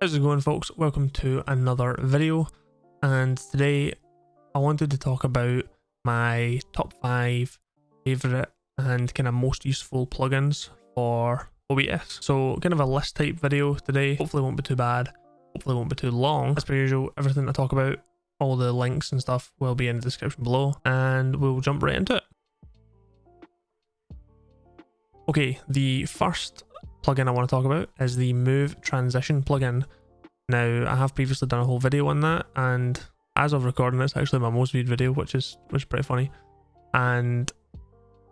How's it going folks? Welcome to another video and today I wanted to talk about my top 5 favourite and kind of most useful plugins for OBS. So kind of a list type video today, hopefully won't be too bad, hopefully won't be too long. As per usual, everything I talk about, all the links and stuff will be in the description below and we'll jump right into it. Okay, the first plugin I want to talk about is the Move Transition plugin. Now, I have previously done a whole video on that, and as of recording, it's actually my most viewed video, which is which is pretty funny. And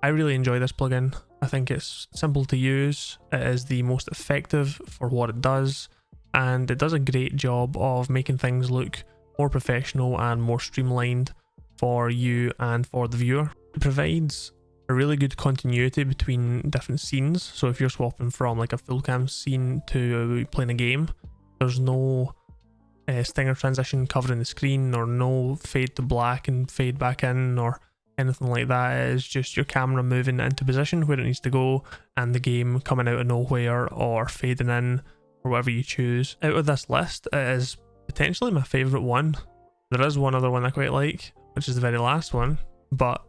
I really enjoy this plugin. I think it's simple to use. It is the most effective for what it does, and it does a great job of making things look more professional and more streamlined for you and for the viewer. It provides really good continuity between different scenes. So if you're swapping from like a full cam scene to playing a game, there's no uh, stinger transition covering the screen or no fade to black and fade back in or anything like that. It's just your camera moving into position where it needs to go and the game coming out of nowhere or fading in or whatever you choose. Out of this list, it is potentially my favourite one. There is one other one I quite like, which is the very last one, but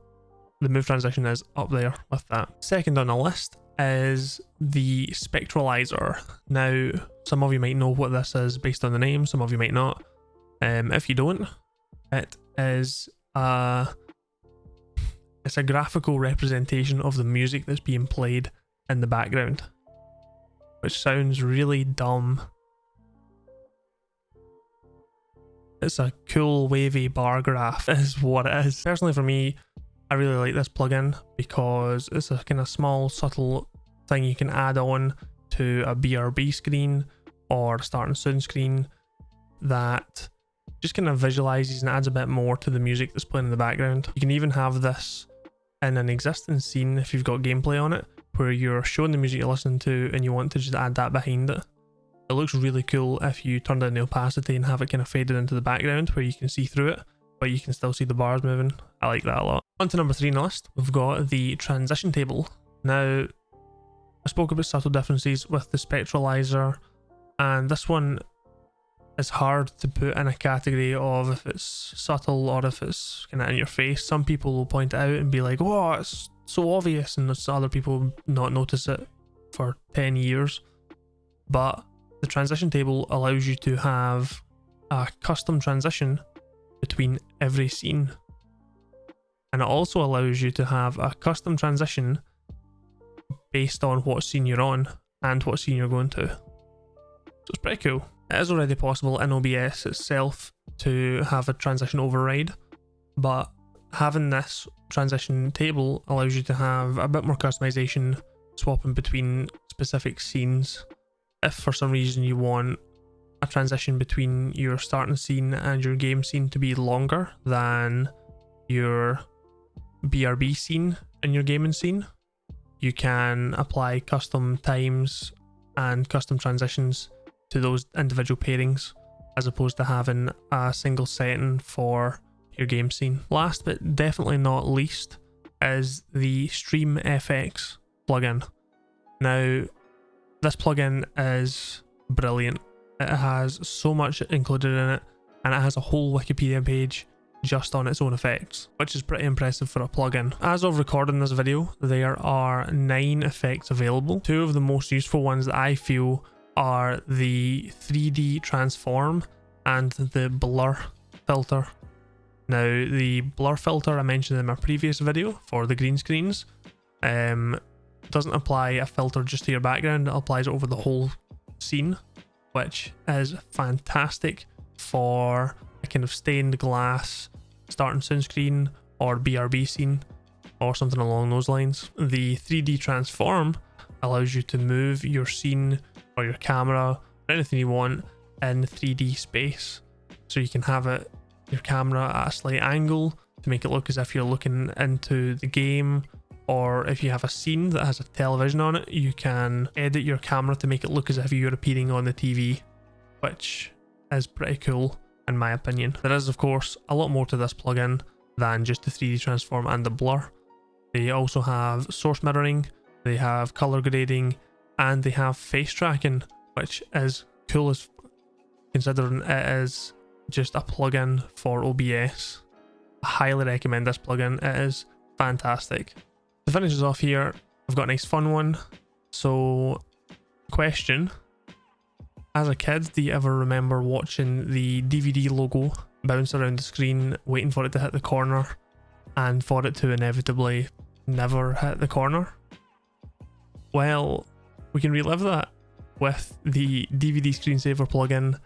the move transition is up there with that. Second on the list is the Spectralizer. Now, some of you might know what this is based on the name, some of you might not. Um, if you don't, it is a, it's a graphical representation of the music that's being played in the background, which sounds really dumb. It's a cool wavy bar graph is what it is. Personally for me, I really like this plugin because it's a kind of small subtle thing you can add on to a BRB screen or starting soon screen that just kind of visualizes and adds a bit more to the music that's playing in the background. You can even have this in an existing scene if you've got gameplay on it where you're showing the music you're listening to and you want to just add that behind it. It looks really cool if you turn down the opacity and have it kind of faded into the background where you can see through it but you can still see the bars moving. I like that a lot. On to number three on the list, we've got the transition table. Now, I spoke about subtle differences with the spectralizer, and this one is hard to put in a category of if it's subtle or if it's kind of in your face. Some people will point it out and be like, oh, it's so obvious, and other people not notice it for 10 years. But the transition table allows you to have a custom transition between every scene. And it also allows you to have a custom transition based on what scene you're on and what scene you're going to. So it's pretty cool. It is already possible in OBS itself to have a transition override, but having this transition table allows you to have a bit more customization swapping between specific scenes. If for some reason you want a transition between your starting scene and your game scene to be longer than your BRB scene in your gaming scene. You can apply custom times and custom transitions to those individual pairings as opposed to having a single setting for your game scene. Last but definitely not least is the Stream FX plugin. Now, this plugin is brilliant. It has so much included in it, and it has a whole Wikipedia page just on its own effects, which is pretty impressive for a plugin. As of recording this video, there are 9 effects available. Two of the most useful ones that I feel are the 3D transform and the blur filter. Now the blur filter I mentioned in my previous video for the green screens um, doesn't apply a filter just to your background, it applies over the whole scene which is fantastic for a kind of stained glass starting sunscreen or BRB scene or something along those lines. The 3D transform allows you to move your scene or your camera or anything you want in 3D space. So you can have it your camera at a slight angle to make it look as if you're looking into the game or if you have a scene that has a television on it, you can edit your camera to make it look as if you're appearing on the TV, which is pretty cool in my opinion. There is of course a lot more to this plugin than just the 3D transform and the blur. They also have source mirroring, they have color grading, and they have face tracking, which is cool as considering it is just a plugin for OBS. I highly recommend this plugin. It is fantastic. To finish us off here, I've got a nice fun one. So, question. As a kid, do you ever remember watching the DVD logo bounce around the screen, waiting for it to hit the corner, and for it to inevitably never hit the corner? Well, we can relive that with the DVD screensaver plugin.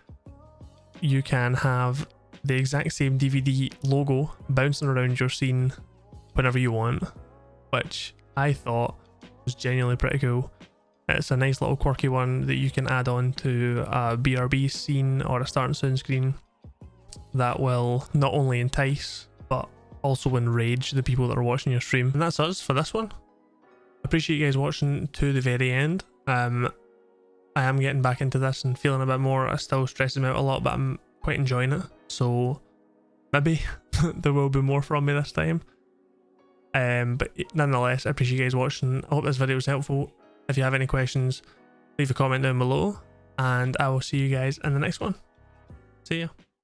You can have the exact same DVD logo bouncing around your scene whenever you want, which I thought was genuinely pretty cool. It's a nice little quirky one that you can add on to a BRB scene or a start and sound screen that will not only entice but also enrage the people that are watching your stream. And that's us for this one. Appreciate you guys watching to the very end. Um, I am getting back into this and feeling a bit more. It still stresses me out a lot, but I'm quite enjoying it. So maybe there will be more from me this time. Um, but nonetheless, I appreciate you guys watching. I hope this video was helpful. If you have any questions, leave a comment down below, and I will see you guys in the next one. See ya.